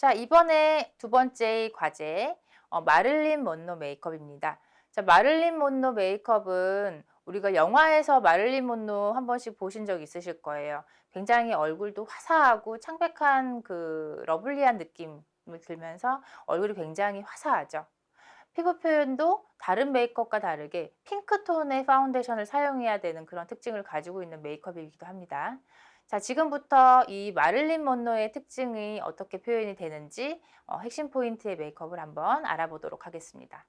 자, 이번에 두 번째 과제 어, 마를린 먼로 메이크업입니다. 자, 마를린 먼로 메이크업은 우리가 영화에서 마를린 먼로 한 번씩 보신 적 있으실 거예요. 굉장히 얼굴도 화사하고 창백한 그 lovely한 느낌을 들면서 얼굴이 굉장히 화사하죠. 피부 표현도 다른 메이크업과 다르게 핑크톤의 파운데이션을 사용해야 되는 그런 특징을 가지고 있는 메이크업이기도 합니다. 자, 지금부터 이 마릴린 먼로의 특징이 어떻게 표현이 되는지 어, 핵심 포인트의 메이크업을 한번 알아보도록 하겠습니다.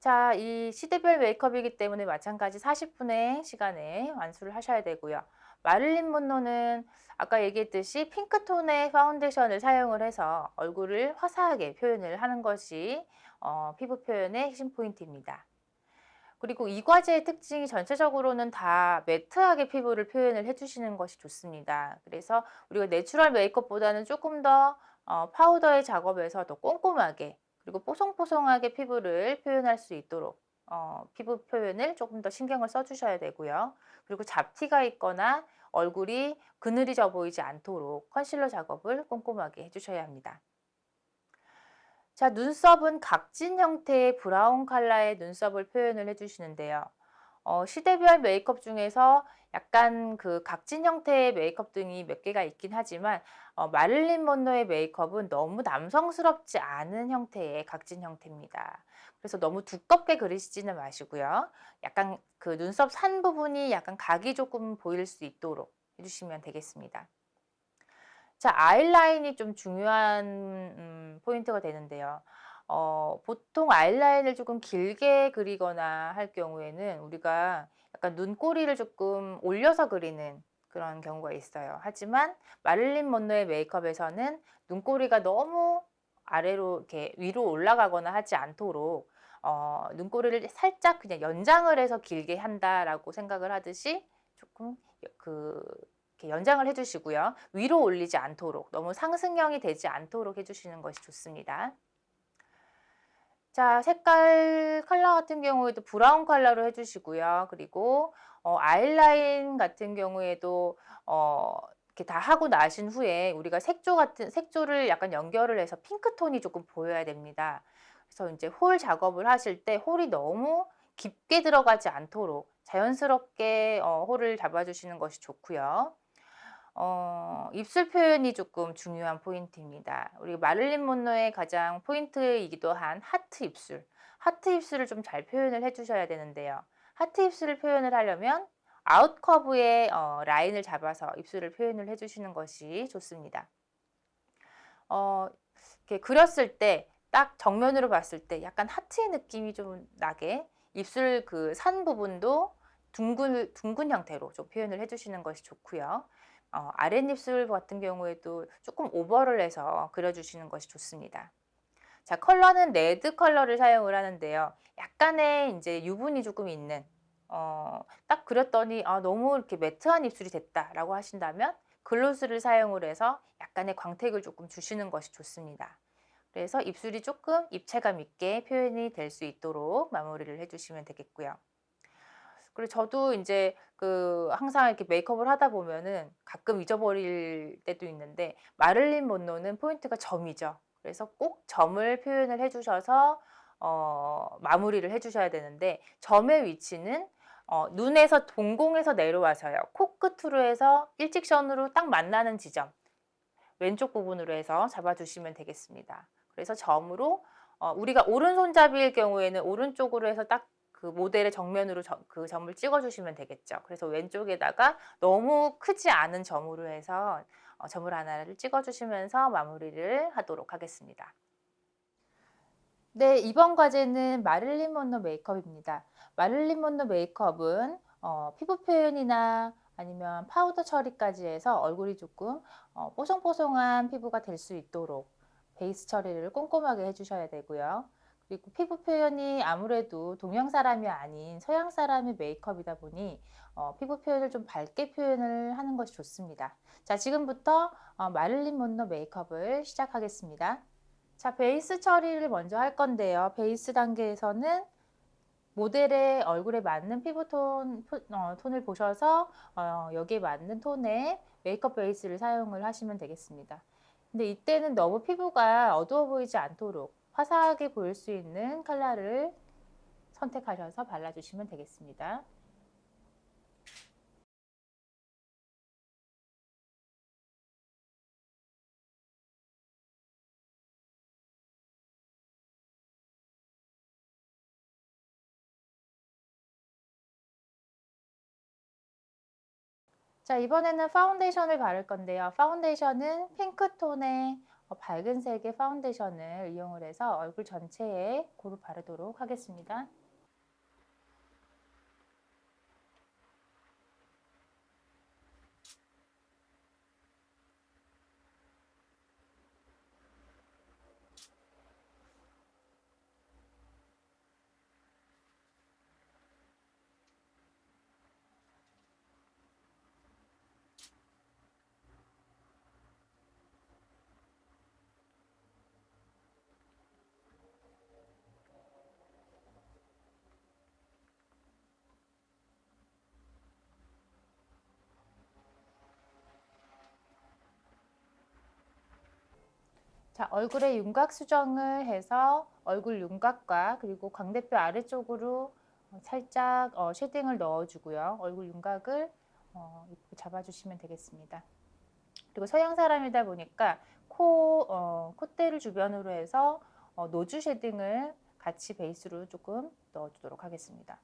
자, 이 시대별 메이크업이기 때문에 마찬가지 40분의 시간에 완수를 하셔야 되고요. 마릴린 먼로는 아까 얘기했듯이 핑크톤의 파운데이션을 사용을 해서 얼굴을 화사하게 표현을 하는 것이 어, 피부 표현의 핵심 포인트입니다. 그리고 이 과제의 특징이 전체적으로는 다 매트하게 피부를 표현을 해주시는 것이 좋습니다. 그래서 우리가 내추럴 메이크업보다는 조금 더 어, 파우더의 작업에서 더 꼼꼼하게 그리고 뽀송뽀송하게 피부를 표현할 수 있도록 어, 피부 표현을 조금 더 신경을 써주셔야 되고요. 그리고 잡티가 있거나 얼굴이 그늘이 져 보이지 않도록 컨실러 작업을 꼼꼼하게 해주셔야 합니다. 자, 눈썹은 각진 형태의 브라운 컬러의 눈썹을 표현을 해주시는데요. 어, 시대별 메이크업 중에서 약간 그 각진 형태의 메이크업 등이 몇 개가 있긴 하지만 어, 마릴린 먼로의 메이크업은 너무 남성스럽지 않은 형태의 각진 형태입니다. 그래서 너무 두껍게 그리시지는 마시고요. 약간 그 눈썹 산 부분이 약간 각이 조금 보일 수 있도록 해주시면 되겠습니다. 자, 아이라인이 좀 중요한 음, 포인트가 되는데요. 어, 보통 아이라인을 조금 길게 그리거나 할 경우에는 우리가 약간 눈꼬리를 조금 올려서 그리는 그런 경우가 있어요. 하지만 마릴린 먼로의 메이크업에서는 눈꼬리가 너무 아래로 이렇게 위로 올라가거나 하지 않도록 어, 눈꼬리를 살짝 그냥 연장을 해서 길게 한다라고 생각을 하듯이 조금 그 연장을 해주시고요. 위로 올리지 않도록 너무 상승형이 되지 않도록 해주시는 것이 좋습니다. 자 색깔 컬러 같은 경우에도 브라운 컬러로 해주시고요. 그리고 어, 아이라인 같은 경우에도 어, 이렇게 다 하고 나신 후에 우리가 색조 같은 색조를 약간 연결을 해서 핑크톤이 조금 보여야 됩니다. 그래서 이제 홀 작업을 하실 때 홀이 너무 깊게 들어가지 않도록 자연스럽게 어, 홀을 잡아주시는 것이 좋고요. 어, 입술 표현이 조금 중요한 포인트입니다. 우리 마릴린 먼로의 가장 포인트이기도 한 하트 입술. 하트 입술을 좀 잘 표현을 해주셔야 되는데요. 하트 입술을 표현을 하려면 아웃 커브의 어, 라인을 잡아서 입술을 표현을 해주시는 것이 좋습니다. 어, 이렇게 그렸을 때 딱 정면으로 봤을 때 약간 하트의 느낌이 좀 나게 입술 그 산 부분도 둥근, 둥근 형태로 좀 표현을 해주시는 것이 좋고요. 어, 아랫입술 같은 경우에도 조금 오버를 해서 그려주시는 것이 좋습니다. 자, 컬러는 레드 컬러를 사용을 하는데요. 약간의 이제 유분이 조금 있는 어, 딱 그렸더니 아, 너무 이렇게 매트한 입술이 됐다라고 하신다면 글로스를 사용을 해서 약간의 광택을 조금 주시는 것이 좋습니다. 그래서 입술이 조금 입체감 있게 표현이 될 수 있도록 마무리를 해주시면 되겠고요. 그리고 저도 이제 그 항상 이렇게 메이크업을 하다 보면은 가끔 잊어버릴 때도 있는데 마를린 먼로는 포인트가 점이죠. 그래서 꼭 점을 표현을 해주셔서 어, 마무리를 해주셔야 되는데 점의 위치는 어, 눈에서 동공에서 내려와서요. 코끝으로 해서 일직선으로 딱 만나는 지점 왼쪽 부분으로 해서 잡아주시면 되겠습니다. 그래서 점으로 어, 우리가 오른손잡이일 경우에는 오른쪽으로 해서 딱 그 모델의 정면으로 저, 그 점을 찍어주시면 되겠죠. 그래서 왼쪽에다가 너무 크지 않은 점으로 해서 어, 점을 하나를 찍어주시면서 마무리를 하도록 하겠습니다. 네, 이번 과제는 마릴린 먼로 메이크업입니다. 마릴린 먼로 메이크업은 어, 피부 표현이나 아니면 파우더 처리까지 해서 얼굴이 조금 어, 뽀송뽀송한 피부가 될 수 있도록 베이스 처리를 꼼꼼하게 해주셔야 되고요. 그리고 피부 표현이 아무래도 동양 사람이 아닌 서양 사람의 메이크업이다 보니 어, 피부 표현을 좀 밝게 표현을 하는 것이 좋습니다. 자 지금부터 어, 마릴린 먼로 메이크업을 시작하겠습니다. 자 베이스 처리를 먼저 할 건데요. 베이스 단계에서는 모델의 얼굴에 맞는 피부톤 어, 톤을 보셔서 어, 여기에 맞는 톤의 메이크업 베이스를 사용을 하시면 되겠습니다. 근데 이때는 너무 피부가 어두워 보이지 않도록 화사하게 보일 수 있는 컬러를 선택하셔서 발라주시면 되겠습니다. 자 이번에는 파운데이션을 바를 건데요. 파운데이션은 핑크톤의 어, 밝은 색의 파운데이션을 이용을 해서 얼굴 전체에 고루 바르도록 하겠습니다. 자, 얼굴에 윤곽 수정을 해서 얼굴 윤곽과 그리고 광대뼈 아래쪽으로 어, 살짝 어, 쉐딩을 넣어주고요. 얼굴 윤곽을 어, 잡아주시면 되겠습니다. 그리고 서양 사람이다 보니까 코, 어, 콧대를 주변으로 해서 어, 노즈 쉐딩을 같이 베이스로 조금 넣어주도록 하겠습니다.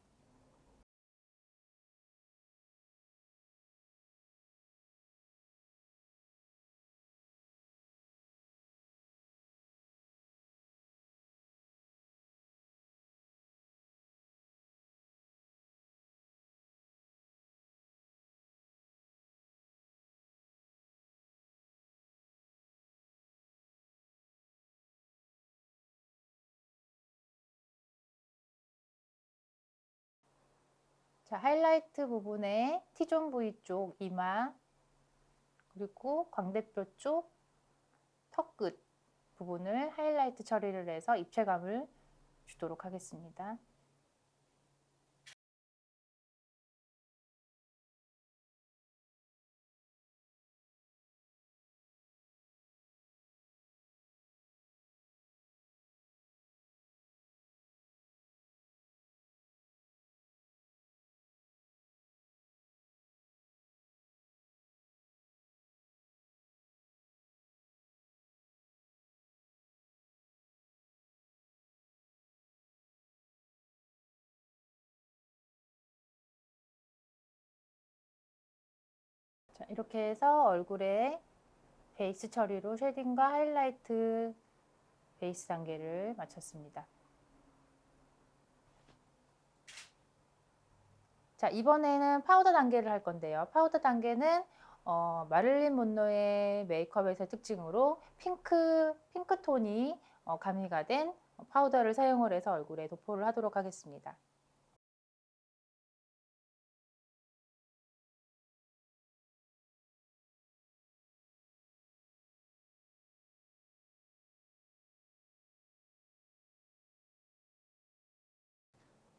자, 하이라이트 부분에 T존 부위 쪽 이마 그리고 광대뼈 쪽 턱끝 부분을 하이라이트 처리를 해서 입체감을 주도록 하겠습니다. 자, 이렇게 해서 얼굴에 베이스 처리로 쉐딩과 하이라이트 베이스 단계를 마쳤습니다. 자, 이번에는 파우더 단계를 할 건데요. 파우더 단계는 어, 마릴린 먼로의 메이크업에서의 특징으로 핑크, 핑크톤이 어, 가미가 된 파우더를 사용을 해서 얼굴에 도포를 하도록 하겠습니다.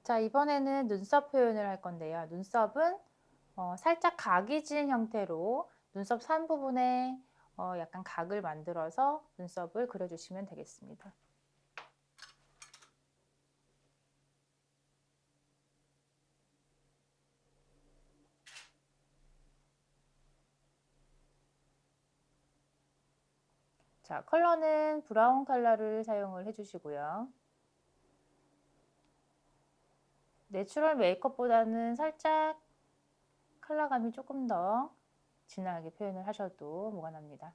자, 이번에는 눈썹 표현을 할 건데요. 눈썹은 어, 살짝 각이 진 형태로 눈썹 산 부분에 어, 약간 각을 만들어서 눈썹을 그려주시면 되겠습니다. 자, 컬러는 브라운 컬러를 사용을 해주시고요. 내추럴 메이크업보다는 살짝 컬러감이 조금 더 진하게 표현을 하셔도 무관합니다.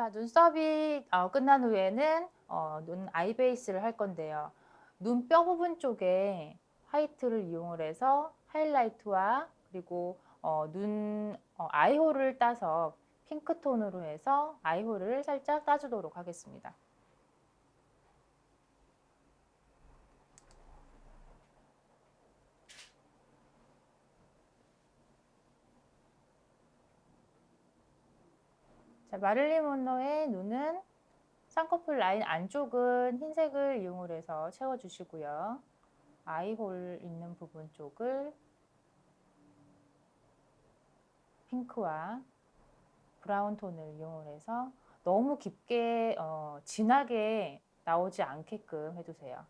자, 눈썹이 어, 끝난 후에는 어, 눈 아이 베이스를 할 건데요. 눈 뼈 부분 쪽에 화이트를 이용을 해서 하이라이트와 그리고 어, 눈 어, 아이홀을 따서 핑크톤으로 해서 아이홀을 살짝 따주도록 하겠습니다. 자, 마릴린 먼로의 눈은 쌍꺼풀 라인 안쪽은 흰색을 이용을 해서 채워주시고요. 아이홀 있는 부분 쪽을 핑크와 브라운 톤을 이용을 해서 너무 깊게 어, 진하게 나오지 않게끔 해주세요.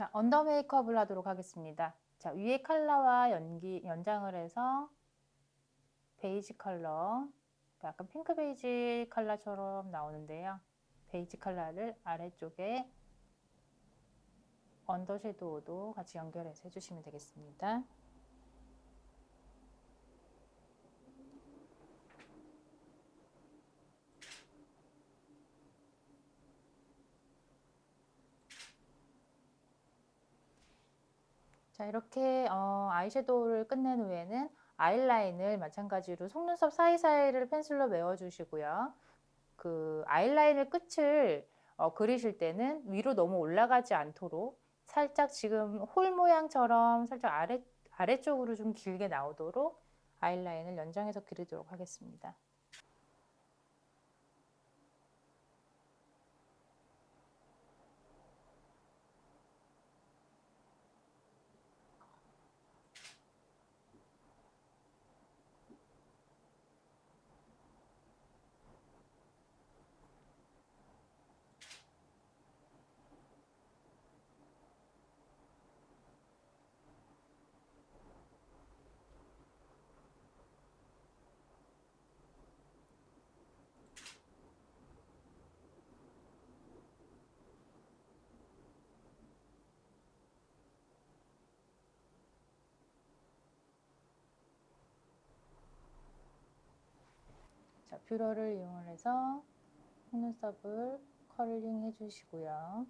자, 언더 메이크업을 하도록 하겠습니다. 자, 위에 컬러와 연기, 연장을 해서 베이지 컬러, 약간 핑크 베이지 컬러처럼 나오는데요. 베이지 컬러를 아래쪽에 언더 섀도우도 같이 연결해서 해주시면 되겠습니다. 자 이렇게 어, 아이섀도우를 끝낸 후에는 아이라인을 마찬가지로 속눈썹 사이사이를 펜슬로 메워주시고요. 그 아이라인을 끝을 어, 그리실 때는 위로 너무 올라가지 않도록 살짝 지금 홀 모양처럼 살짝 아래, 아래쪽으로 좀 길게 나오도록 아이라인을 연장해서 그리도록 하겠습니다. 뷰러를 이용해서 속눈썹을 컬링 해주시고요.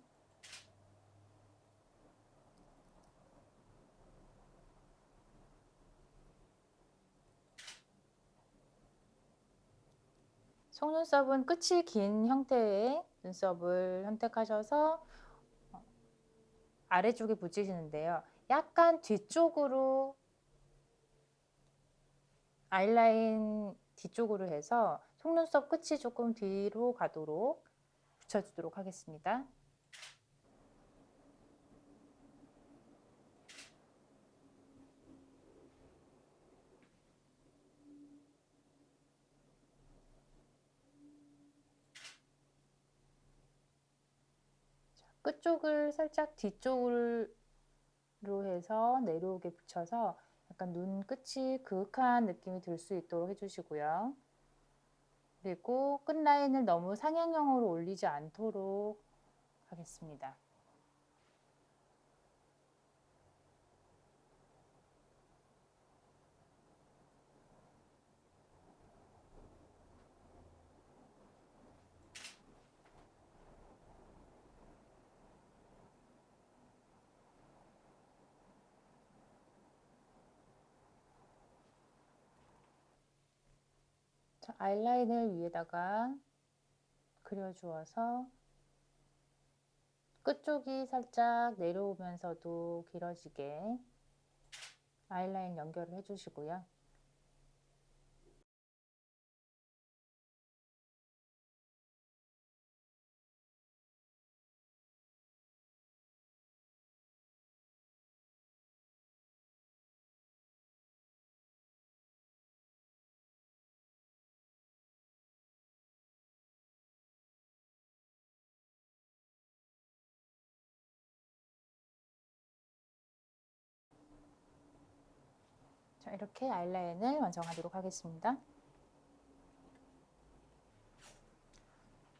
속눈썹은 끝이 긴 형태의 눈썹을 선택하셔서 아래쪽에 붙이시는데요. 약간 뒤쪽으로 아이라인 뒤쪽으로 해서 속눈썹 끝이 조금 뒤로 가도록 붙여주도록 하겠습니다. 끝쪽을 살짝 뒤쪽으로 해서 내려오게 붙여서 약간 눈 끝이 그윽한 느낌이 들 수 있도록 해주시고요. 그리고 끝라인을 너무 상향형으로 올리지 않도록 하겠습니다. 아이라인을 위에다가 그려주어서 끝쪽이 살짝 내려오면서도 길어지게 아이라인 연결을 해주시고요. 자, 이렇게 아이라인을 완성하도록 하겠습니다.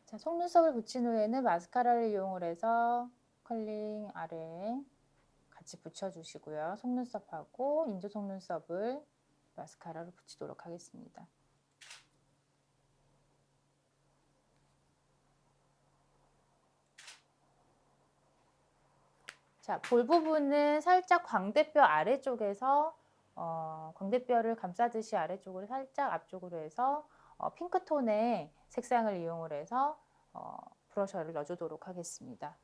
자, 속눈썹을 붙인 후에는 마스카라를 이용을 해서 컬링 아래 같이 붙여주시고요. 속눈썹하고 인조 속눈썹을 마스카라로 붙이도록 하겠습니다. 자, 볼 부분은 살짝 광대뼈 아래쪽에서 어, 광대뼈를 감싸듯이 아래쪽으로 살짝 앞쪽으로 해서 어, 핑크톤의 색상을 이용을 해서 어, 브러셔를 넣어주도록 하겠습니다.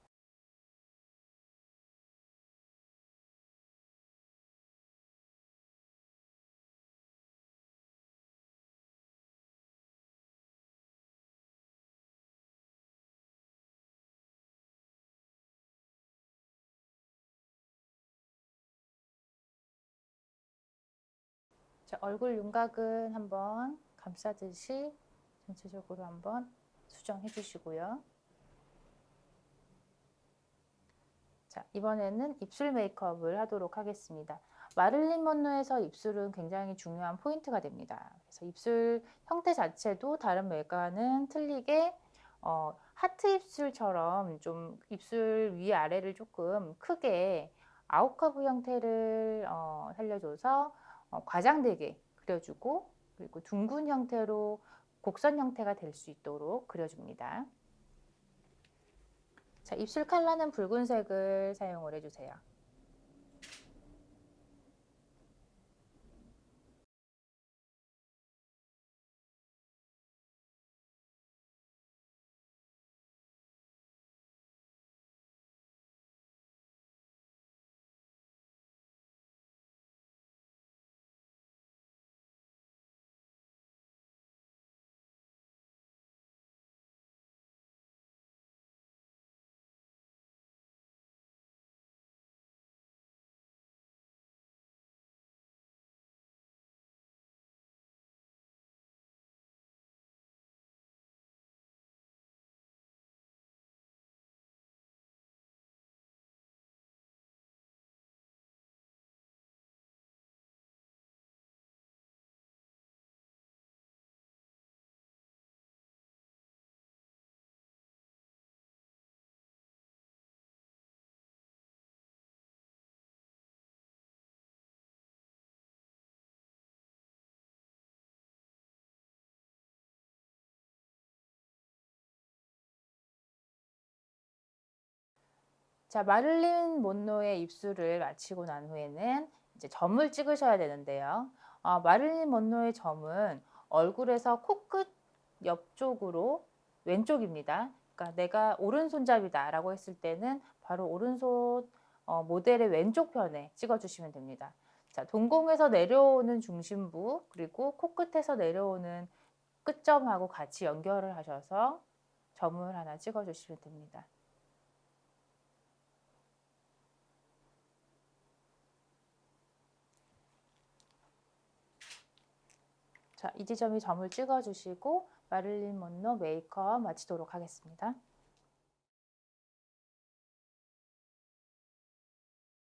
자, 얼굴 윤곽은 한번 감싸듯이 전체적으로 한번 수정해 주시고요. 자, 이번에는 입술 메이크업을 하도록 하겠습니다. 마를린 먼로에서 입술은 굉장히 중요한 포인트가 됩니다. 그래서 입술 형태 자체도 다른 메이크업과는 틀리게 어, 하트 입술처럼 좀 입술 위아래를 조금 크게 아웃커브 형태를 어, 살려줘서 어, 과장되게 그려주고 그리고 둥근 형태로 곡선 형태가 될 수 있도록 그려줍니다. 자, 입술 컬러는 붉은색을 사용을 해주세요. 자, 마릴린 monroe의 입술을 마치고 난 후에는 이제 점을 찍으셔야 되는데요. 어, 마릴린 monroe의 점은 얼굴에서 코끝 옆쪽으로 왼쪽입니다. 그러니까 내가 오른손잡이다 라고 했을 때는 바로 오른손 어, 모델의 왼쪽 편에 찍어주시면 됩니다. 자, 동공에서 내려오는 중심부 그리고 코끝에서 내려오는 끝점하고 같이 연결을 하셔서 점을 하나 찍어주시면 됩니다. 자, 이 지점이 점을 찍어주시고 마릴린 먼로 메이크업 마치도록 하겠습니다.